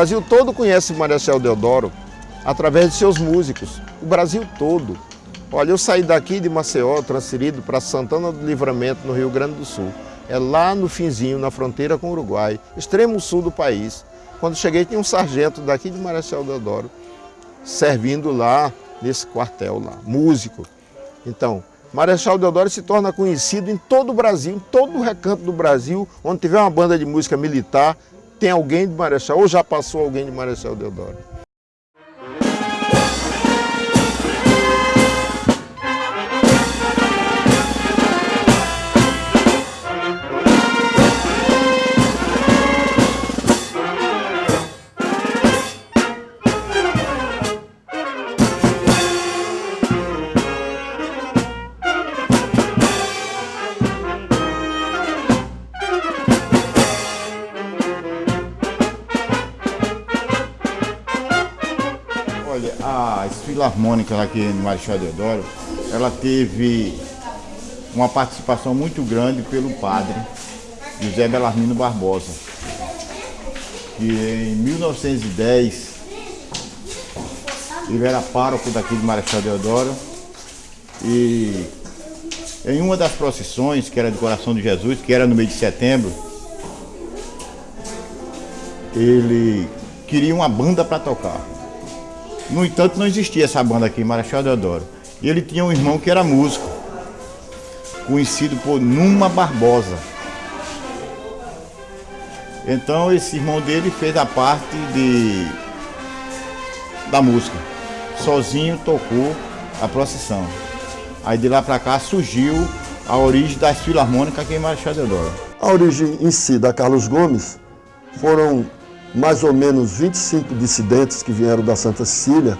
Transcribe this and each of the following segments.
Brasil todo conhece Marechal Deodoro através de seus músicos. O Brasil todo. Olha, eu saí daqui de Maceió, transferido para Santana do Livramento, no Rio Grande do Sul. É lá no finzinho, na fronteira com o Uruguai, extremo sul do país. Quando cheguei, tinha um sargento daqui de Marechal Deodoro, servindo lá nesse quartel lá, músico. Então, Marechal Deodoro se torna conhecido em todo o Brasil, em todo o recanto do Brasil, onde tiver uma banda de música militar, tem alguém de Marechal, ou já passou alguém de Marechal Deodoro. Filarmônica aqui no Marechal Deodoro, ela teve uma participação muito grande pelo padre José Belarmino Barbosa, que em 1910 ele era pároco daqui de Marechal Deodoro e em uma das procissões, que era do Coração de Jesus, que era no mês de setembro, ele queria uma banda para tocar. No entanto, não existia essa banda aqui, Marechal Deodoro. E ele tinha um irmão que era músico, conhecido por Numa Barbosa. Então esse irmão dele fez a parte de da música. Sozinho tocou a procissão. Aí de lá para cá surgiu a origem das filarmônicas aqui em Marechal Deodoro. A origem em si da Carlos Gomes foram mais ou menos 25 dissidentes que vieram da Santa Cecília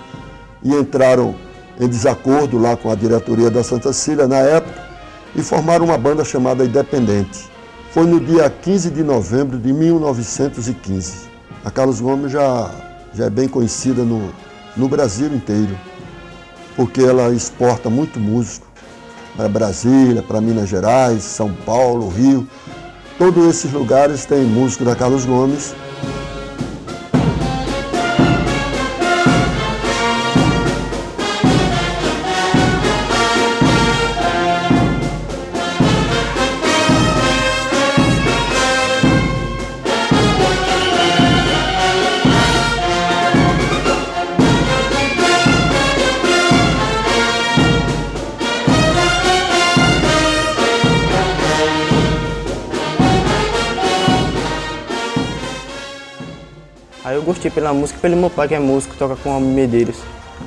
e entraram em desacordo lá com a diretoria da Santa Cecília na época e formaram uma banda chamada Independente. Foi no dia 15 de novembro de 1915. A Carlos Gomes já, já é bem conhecida no, no Brasil inteiro, porque ela exporta muito músico para Brasília, para Minas Gerais, São Paulo, Rio. Todos esses lugares têm músico da Carlos Gomes gostei pela música, pelo meu pai que é músico, toca com Almir Medeiros.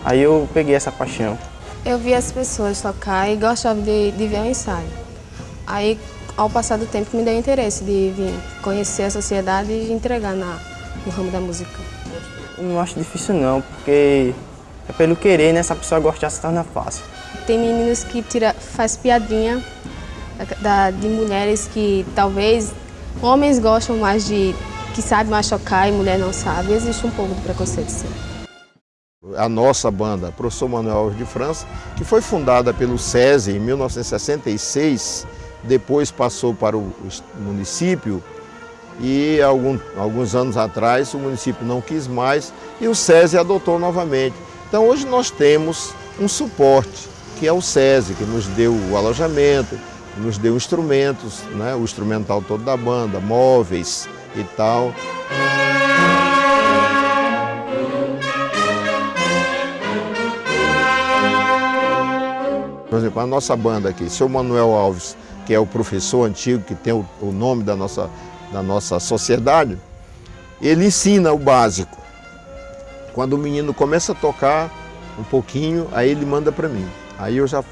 Aí eu peguei essa paixão. Eu vi as pessoas tocar e gostava de, de ver o ensaio. Aí, ao passar do tempo, me deu interesse de vir conhecer a sociedade e entregar na, no ramo da música. Eu não acho difícil não, porque é pelo querer, né? Se a pessoa gostar, se torna fácil. Tem meninos que tira, faz piadinha da, de mulheres que talvez homens gostam mais de que sabe machucar e mulher não sabe. Existe um pouco de preconceito, sim. A nossa banda, Professor Manuel de França, que foi fundada pelo SESI em 1966, depois passou para o município e algum, alguns anos atrás o município não quis mais e o SESI adotou novamente. Então hoje nós temos um suporte, que é o SESI, que nos deu o alojamento, nos deu instrumentos, né, o instrumental todo da banda, móveis, e tal. Por exemplo, a nossa banda aqui, seu Manuel Alves, que é o professor antigo, que tem o, nome da nossa, da nossa sociedade, ele ensina o básico. Quando o menino começa a tocar um pouquinho, aí ele manda para mim. Aí eu já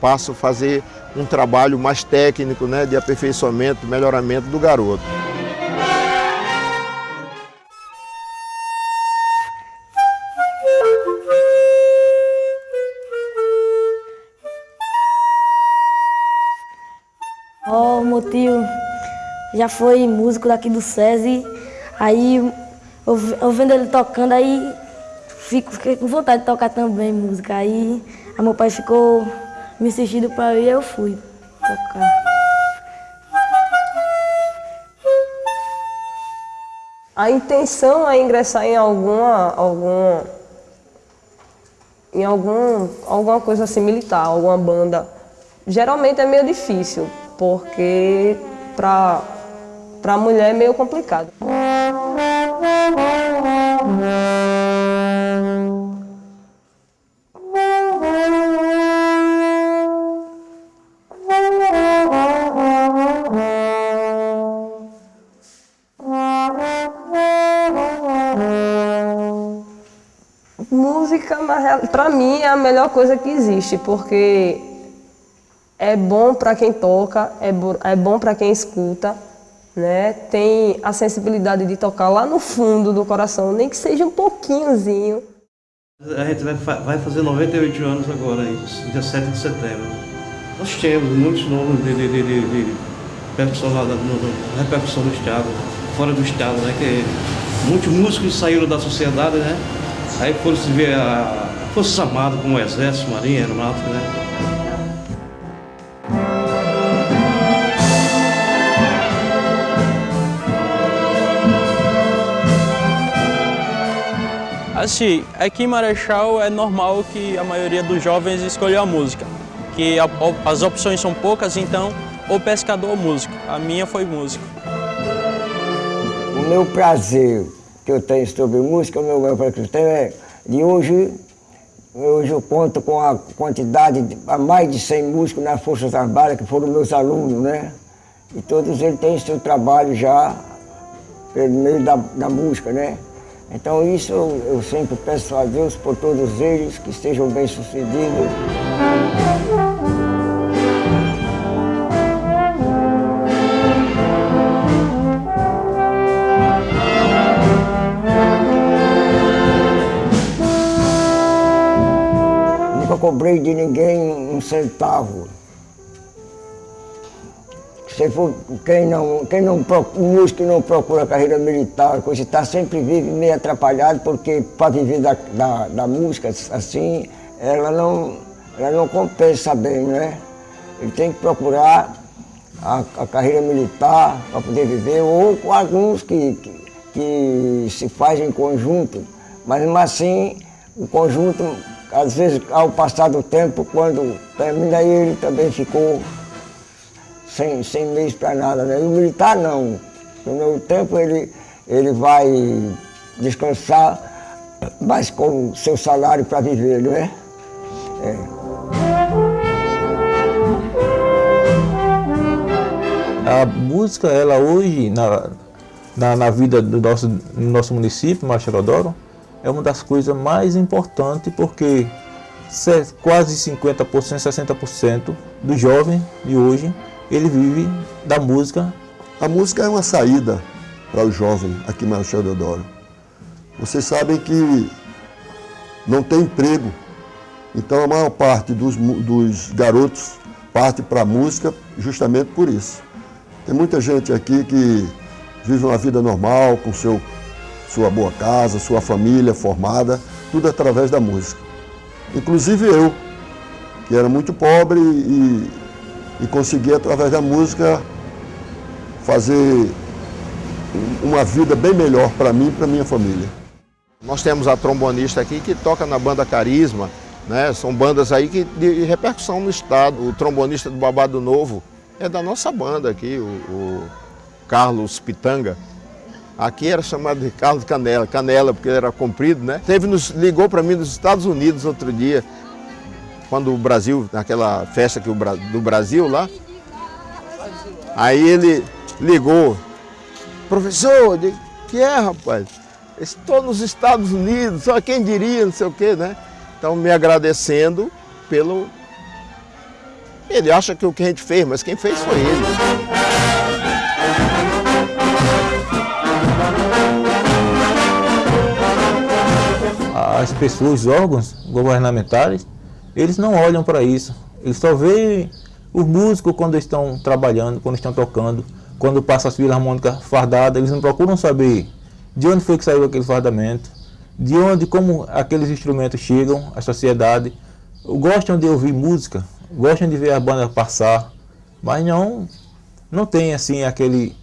passo a fazer um trabalho mais técnico, né, de aperfeiçoamento, melhoramento do garoto. Já foi músico daqui do SESI, aí eu, eu vendo ele tocando, aí fico, fiquei com vontade de tocar também música. Aí meu pai ficou me insistindo para ir e eu fui tocar. A intenção é ingressar em alguma, alguma, em algum, alguma coisa assim militar, alguma banda. Geralmente é meio difícil, porque para a mulher é meio complicado. Música, para mim, é a melhor coisa que existe, porque é bom para quem toca, é, é bom para quem escuta, né? tem a sensibilidade de tocar lá no fundo do coração, nem que seja um pouquinhozinho. A gente vai, vai fazer 98 anos agora, dia 7 de setembro. Nós temos muitos nomes de, de, de, de, de percussão lá, no, no, repercussão do Estado, fora do Estado, né? Que muitos músicos saíram da sociedade, né? Aí foram se ver a Forças Armadas, como o Exército, Marinha, Aeronáutica, né? Assim, aqui em Marechal é normal que a maioria dos jovens escolha a música, que a, as opções são poucas, então ou pescador ou músico. A minha foi músico. O meu prazer que eu tenho sobre música, o meu prazer que eu tenho é de hoje, hoje eu conto com a quantidade, de, a mais de 100 músicos nas Forças Armadas, que foram meus alunos, né? E todos eles têm seu trabalho já pelo meio da, da música, né? Então isso eu, sempre peço a Deus por todos eles que estejam bem-sucedidos. Nunca cobrei de ninguém um centavo se for, quem não, quem não, um músico não procura carreira militar, coisa está sempre vive meio atrapalhado, porque para viver da, da, da, música assim, ela não, ela não compensa bem, né? Ele tem que procurar a, a carreira militar para poder viver, ou com alguns que, que, que se fazem em conjunto, mas mesmo assim, o conjunto, às vezes, ao passar do tempo, quando termina ele também ficou sem, sem meios para nada. Né? E o militar não. No meu tempo ele, ele vai descansar, mas com seu salário para viver, não é? é. A música, ela hoje, na, na, na, vida do nosso, do nosso município, Macharodoro, é uma das coisas mais importantes porque quase 50%, 60% dos jovens de hoje ele vive da música. A música é uma saída para o jovem aqui em Marechal Deodoro. Vocês sabem que não tem emprego, então a maior parte dos, dos garotos parte para a música justamente por isso. Tem muita gente aqui que vive uma vida normal, com seu, sua boa casa, sua família formada, tudo através da música. Inclusive eu, que era muito pobre e e conseguir, através da música, fazer uma vida bem melhor para mim e para minha família. Nós temos a trombonista aqui que toca na banda Carisma, né? são bandas aí que, de repercussão no estado. O trombonista do Babado Novo é da nossa banda aqui, o, o Carlos Pitanga. Aqui era chamado de Carlos Canela, Canela, porque era comprido, né? Teve nos, ligou para mim dos Estados Unidos outro dia, quando o Brasil, naquela festa que o, do Brasil lá, aí ele ligou, professor, de que é rapaz? Estou nos Estados Unidos, só quem diria, não sei o quê, né? Então me agradecendo pelo. Ele acha que o que a gente fez, mas quem fez foi ele. As pessoas, os órgãos governamentais, eles não olham para isso. Eles só veem os músicos quando estão trabalhando, quando estão tocando, quando passa as filarmônicas fardadas, eles não procuram saber de onde foi que saiu aquele fardamento, de onde, como aqueles instrumentos chegam à sociedade. Gostam de ouvir música, gostam de ver a banda passar, mas não, não tem assim aquele,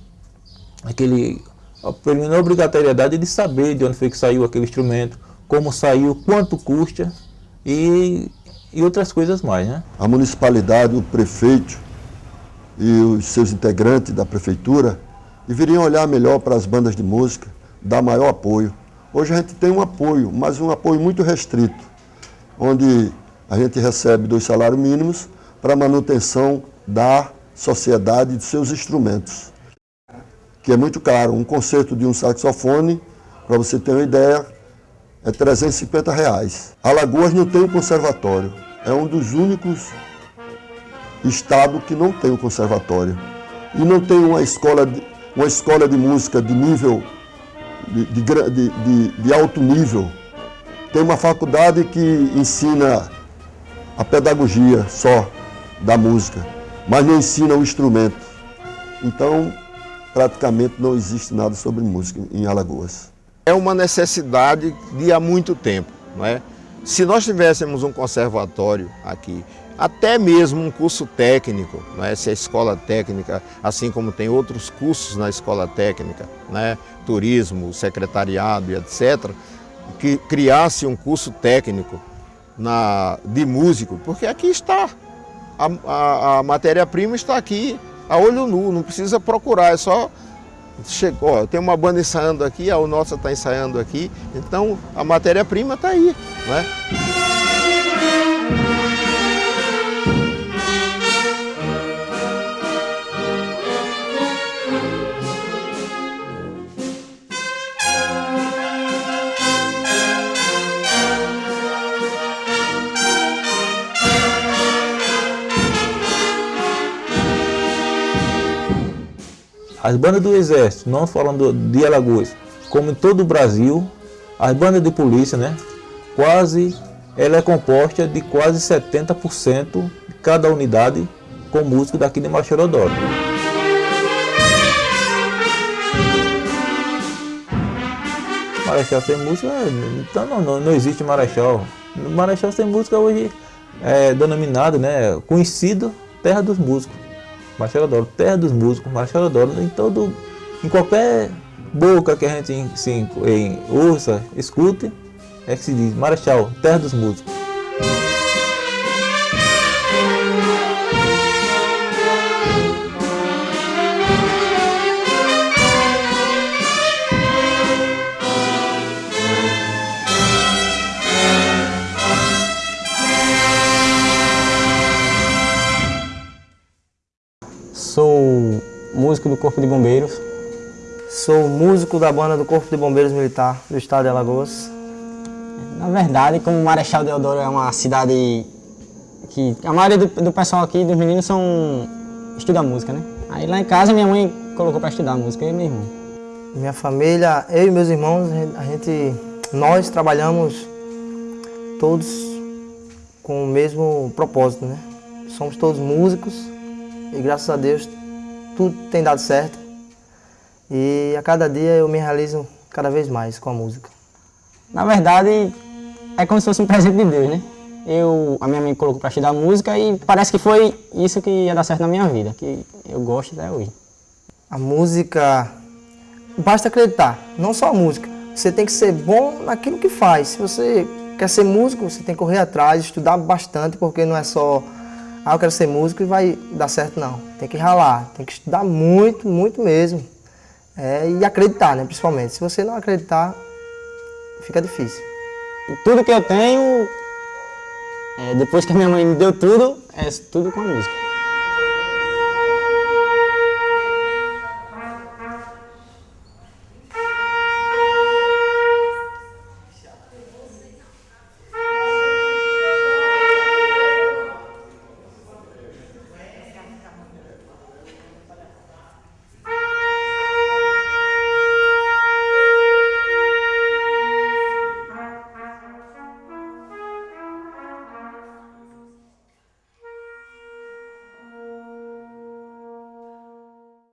aquele a obrigatoriedade de saber de onde foi que saiu aquele instrumento, como saiu, quanto custa e, e outras coisas mais. Né? A municipalidade, o prefeito e os seus integrantes da prefeitura deveriam olhar melhor para as bandas de música, dar maior apoio. Hoje a gente tem um apoio, mas um apoio muito restrito, onde a gente recebe dois salários mínimos para manutenção da sociedade e de seus instrumentos, que é muito caro. Um concerto de um saxofone, para você ter uma ideia, é 350 reais. Alagoas não tem um conservatório, é um dos únicos estados que não tem um conservatório. E não tem uma escola de, uma escola de música de nível, de, de, de, de alto nível. Tem uma faculdade que ensina a pedagogia só da música, mas não ensina o instrumento. Então, praticamente não existe nada sobre música em Alagoas. É uma necessidade de há muito tempo. Não é? Se nós tivéssemos um conservatório aqui, até mesmo um curso técnico, é? se a escola técnica, assim como tem outros cursos na escola técnica, né? turismo, secretariado e etc., que criasse um curso técnico na, de músico, porque aqui está, a, a, a matéria-prima está aqui, a olho nu, não precisa procurar, é só chegou, tem uma banda ensaiando aqui, a nossa está ensaiando aqui, então a matéria-prima está aí. Né? As bandas do Exército, não falando de Alagoas, como em todo o Brasil, as bandas de polícia, né, quase, ela é composta de quase 70% de cada unidade com músico daqui de Machorodoro. Marechal sem música, então não, não, não existe Marechal. Marechal sem música hoje é denominado, né, conhecido Terra dos Músicos. Marcelo Adoro, terra dos músicos, Marcelo Adoro, em todo, em qualquer boca que a gente se em, ouça, escute, é que se diz Marechal, terra dos músicos. Músico do Corpo de Bombeiros. Sou músico da banda do Corpo de Bombeiros Militar do estado de Alagoas. Na verdade, como Marechal Deodoro é uma cidade que a maioria do, do pessoal aqui, dos meninos, são estuda música, né? Aí lá em casa minha mãe colocou para estudar música, eu e meu irmão. Minha família, eu e meus irmãos, a gente, nós trabalhamos todos com o mesmo propósito, né? Somos todos músicos, e graças a Deus tudo tem dado certo. E a cada dia eu me realizo cada vez mais com a música. Na verdade, é como se fosse um presente de Deus, né? Eu, a minha mãe colocou para estudar música e parece que foi isso que ia dar certo na minha vida, que eu gosto até hoje. A música, basta acreditar, não só a música. Você tem que ser bom naquilo que faz. Se você quer ser músico, você tem que correr atrás, estudar bastante, porque não é só ah, eu quero ser músico e vai dar certo, não. Tem que ralar, tem que estudar muito, muito mesmo. É, e acreditar, né, principalmente. Se você não acreditar, fica difícil. E tudo que eu tenho, é, depois que a minha mãe me deu tudo, é tudo com a música.